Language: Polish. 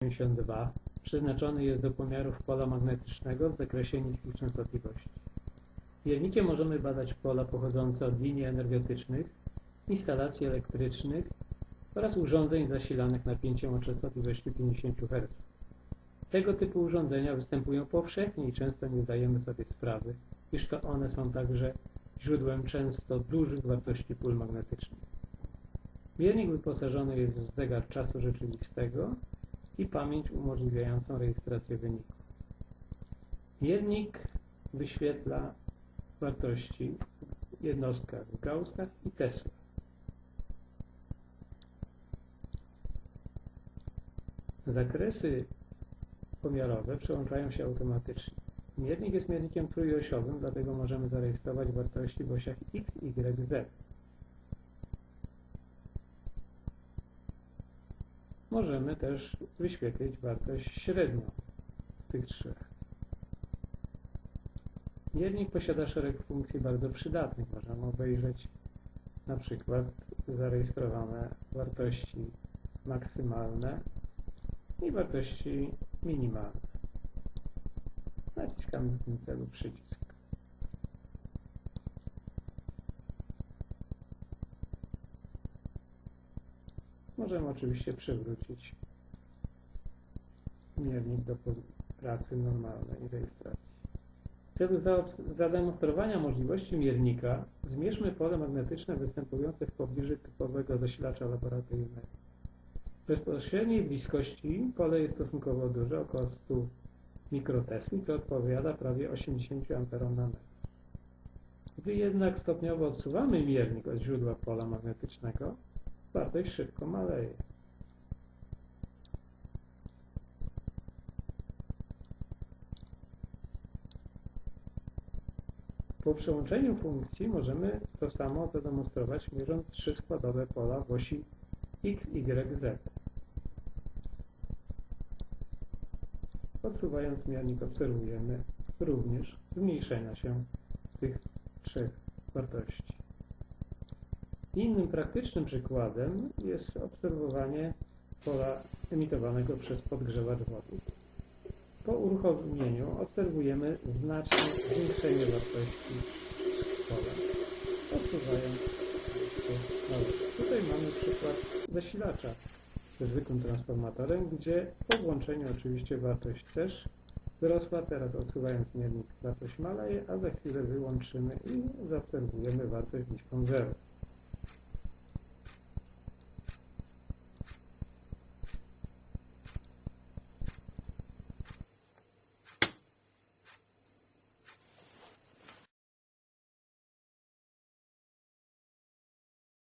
52 przeznaczony jest do pomiarów pola magnetycznego w zakresie niskich częstotliwości. Miernikiem możemy badać pola pochodzące od linii energetycznych, instalacji elektrycznych oraz urządzeń zasilanych napięciem o częstotliwości 50 Hz. Tego typu urządzenia występują powszechnie i często nie zdajemy sobie sprawy, iż to one są także źródłem często dużych wartości pól magnetycznych. Miernik wyposażony jest w zegar czasu rzeczywistego i pamięć umożliwiającą rejestrację wyników. Miernik wyświetla wartości w jednostkach w Gaussach i Tesla. Zakresy pomiarowe przełączają się automatycznie. Miernik jest miernikiem trójosiowym, dlatego możemy zarejestrować wartości w osiach x, y, z. Możemy też wyświetlić wartość średnią z tych trzech. Miernik posiada szereg funkcji bardzo przydatnych. Możemy obejrzeć na przykład zarejestrowane wartości maksymalne i wartości minimalne. Naciskamy w tym celu przycisk. Możemy oczywiście przywrócić miernik do pracy normalnej i rejestracji. W celu zademonstrowania możliwości miernika zmierzmy pole magnetyczne występujące w pobliżu typowego zasilacza laboratoryjnego. W bezpośredniej bliskości pole jest stosunkowo duże, około 100 mikrotesli, co odpowiada prawie 80 A na metr. Gdy jednak stopniowo odsuwamy miernik od źródła pola magnetycznego, wartość szybko maleje. Po przełączeniu funkcji możemy to samo zademonstrować mierząc trzy składowe pola w osi x, y, z. Odsuwając miernik obserwujemy również zmniejszenia się tych trzech wartości. Innym praktycznym przykładem jest obserwowanie pola emitowanego przez podgrzewacz wody. Po uruchomieniu obserwujemy znaczne zwiększenie wartości pola, odsuwając się na. Tutaj mamy przykład zasilacza ze zwykłym transformatorem, gdzie po włączeniu oczywiście wartość też wzrosła. Teraz odsuwając miernik wartość maleje, a za chwilę wyłączymy i zaobserwujemy wartość bliską zero.